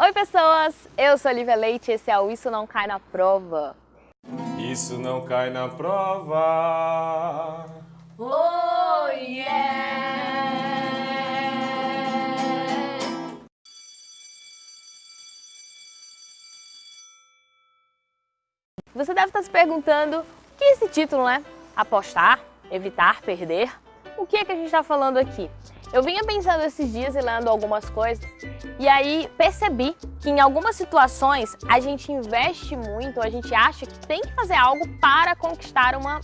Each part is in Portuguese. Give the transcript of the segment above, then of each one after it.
Oi pessoas, eu sou Olivia Leite e esse é o Isso Não Cai na Prova. Isso não cai na prova. Oh yeah! Você deve estar se perguntando o que é esse título, né? Apostar, evitar, perder. O que é que a gente está falando aqui? Eu vinha pensando esses dias e lendo algumas coisas e aí percebi que em algumas situações a gente investe muito, a gente acha que tem que fazer algo para conquistar uma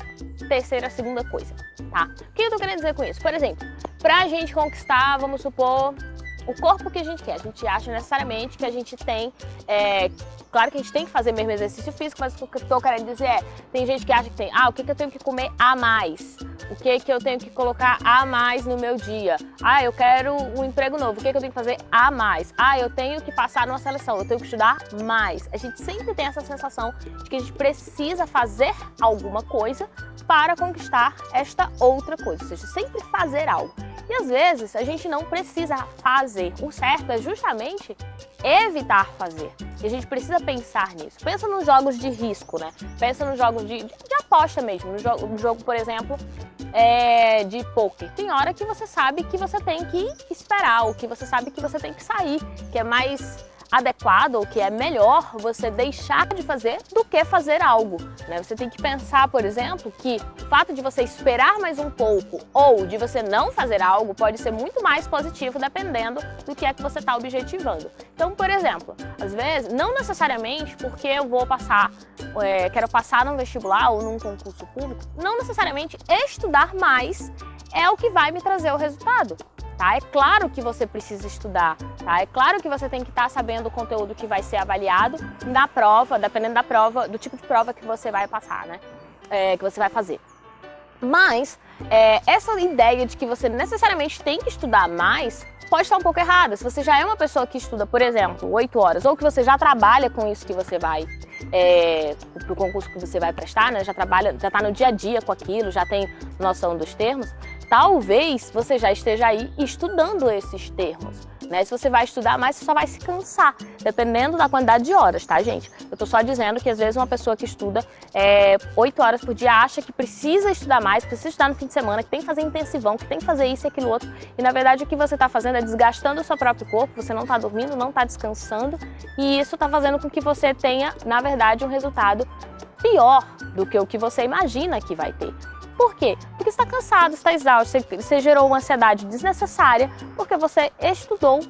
terceira, segunda coisa, tá? O que eu tô querendo dizer com isso? Por exemplo, pra gente conquistar, vamos supor, o corpo que a gente quer. A gente acha necessariamente que a gente tem... É, claro que a gente tem que fazer mesmo exercício físico, mas o que eu estou querendo dizer é, tem gente que acha que tem, ah, o que, que eu tenho que comer a mais? O que, que eu tenho que colocar a mais no meu dia? Ah, eu quero um emprego novo, o que, que eu tenho que fazer a mais? Ah, eu tenho que passar numa seleção, eu tenho que estudar mais. A gente sempre tem essa sensação de que a gente precisa fazer alguma coisa para conquistar esta outra coisa, ou seja, sempre fazer algo. E às vezes a gente não precisa fazer. O certo é justamente evitar fazer. E a gente precisa pensar nisso. Pensa nos jogos de risco, né? Pensa nos jogos de, de, de aposta mesmo. No jogo, no jogo, por exemplo, é, de poker. Tem hora que você sabe que você tem que esperar, ou que você sabe que você tem que sair, que é mais adequado ou que é melhor você deixar de fazer do que fazer algo. Né? Você tem que pensar, por exemplo, que o fato de você esperar mais um pouco ou de você não fazer algo pode ser muito mais positivo dependendo do que é que você está objetivando. Então, por exemplo, às vezes, não necessariamente porque eu vou passar, é, quero passar num vestibular ou num concurso público, não necessariamente estudar mais é o que vai me trazer o resultado tá? É claro que você precisa estudar, tá? É claro que você tem que estar tá sabendo o conteúdo que vai ser avaliado na prova, dependendo da prova, do tipo de prova que você vai passar, né? É, que você vai fazer. Mas é, essa ideia de que você necessariamente tem que estudar mais pode estar um pouco errada. Se você já é uma pessoa que estuda, por exemplo, 8 horas, ou que você já trabalha com isso que você vai, é, para o concurso que você vai prestar, né? já trabalha, já está no dia a dia com aquilo, já tem noção dos termos, talvez você já esteja aí estudando esses termos. Né? Se você vai estudar mais, você só vai se cansar, dependendo da quantidade de horas, tá, gente? Eu tô só dizendo que às vezes uma pessoa que estuda é, 8 horas por dia acha que precisa estudar mais, precisa estudar no fim de semana, que tem que fazer intensivão, que tem que fazer isso e aquilo outro. E na verdade o que você está fazendo é desgastando o seu próprio corpo, você não está dormindo, não está descansando, e isso está fazendo com que você tenha, na verdade, um resultado pior do que o que você imagina que vai ter. Por quê? Porque está cansado, está exausto, você gerou uma ansiedade desnecessária porque você estudou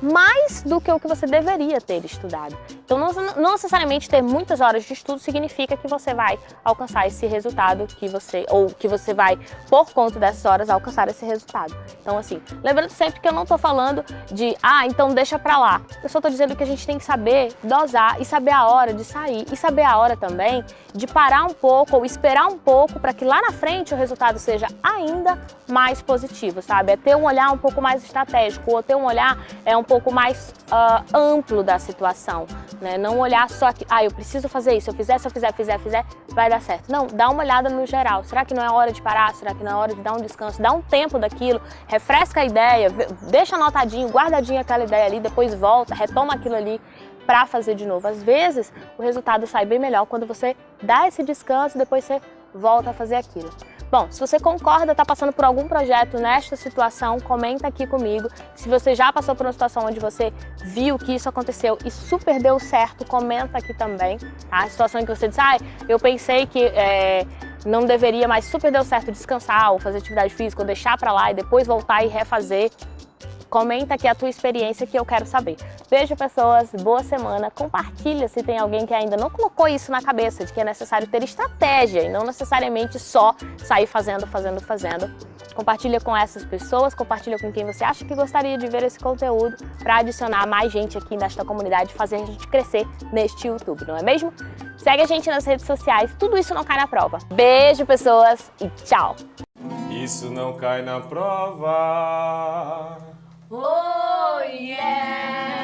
mais do que o que você deveria ter estudado. Então, não, não, necessariamente ter muitas horas de estudo significa que você vai alcançar esse resultado que você, ou que você vai, por conta dessas horas, alcançar esse resultado. Então, assim, lembrando sempre que eu não estou falando de, ah, então deixa pra lá. Eu só estou dizendo que a gente tem que saber dosar e saber a hora de sair e saber a hora também de parar um pouco ou esperar um pouco para que lá na frente o resultado seja ainda mais positivo, sabe? É ter um olhar um pouco mais estratégico ou ter um olhar é pouco mais uh, amplo da situação. Né? Não olhar só que, ah, eu preciso fazer isso, eu fizer, se eu fizer, fizer, fizer, vai dar certo. Não, dá uma olhada no geral. Será que não é hora de parar? Será que não é hora de dar um descanso? Dá um tempo daquilo, refresca a ideia, deixa anotadinho, guardadinho aquela ideia ali, depois volta, retoma aquilo ali para fazer de novo. Às vezes, o resultado sai bem melhor quando você dá esse descanso e depois você volta a fazer aquilo. Bom, se você concorda, está passando por algum projeto nesta situação, comenta aqui comigo. Se você já passou por uma situação onde você viu que isso aconteceu e super deu certo, comenta aqui também. Tá? A situação em que você disse, ah, eu pensei que é, não deveria, mas super deu certo descansar ou fazer atividade física ou deixar para lá e depois voltar e refazer. Comenta aqui a tua experiência que eu quero saber. Beijo, pessoas. Boa semana. Compartilha se tem alguém que ainda não colocou isso na cabeça, de que é necessário ter estratégia e não necessariamente só sair fazendo, fazendo, fazendo. Compartilha com essas pessoas, compartilha com quem você acha que gostaria de ver esse conteúdo para adicionar mais gente aqui nesta comunidade, fazer a gente crescer neste YouTube, não é mesmo? Segue a gente nas redes sociais, tudo isso não cai na prova. Beijo, pessoas, e tchau! Isso não cai na prova. Oh, yeah!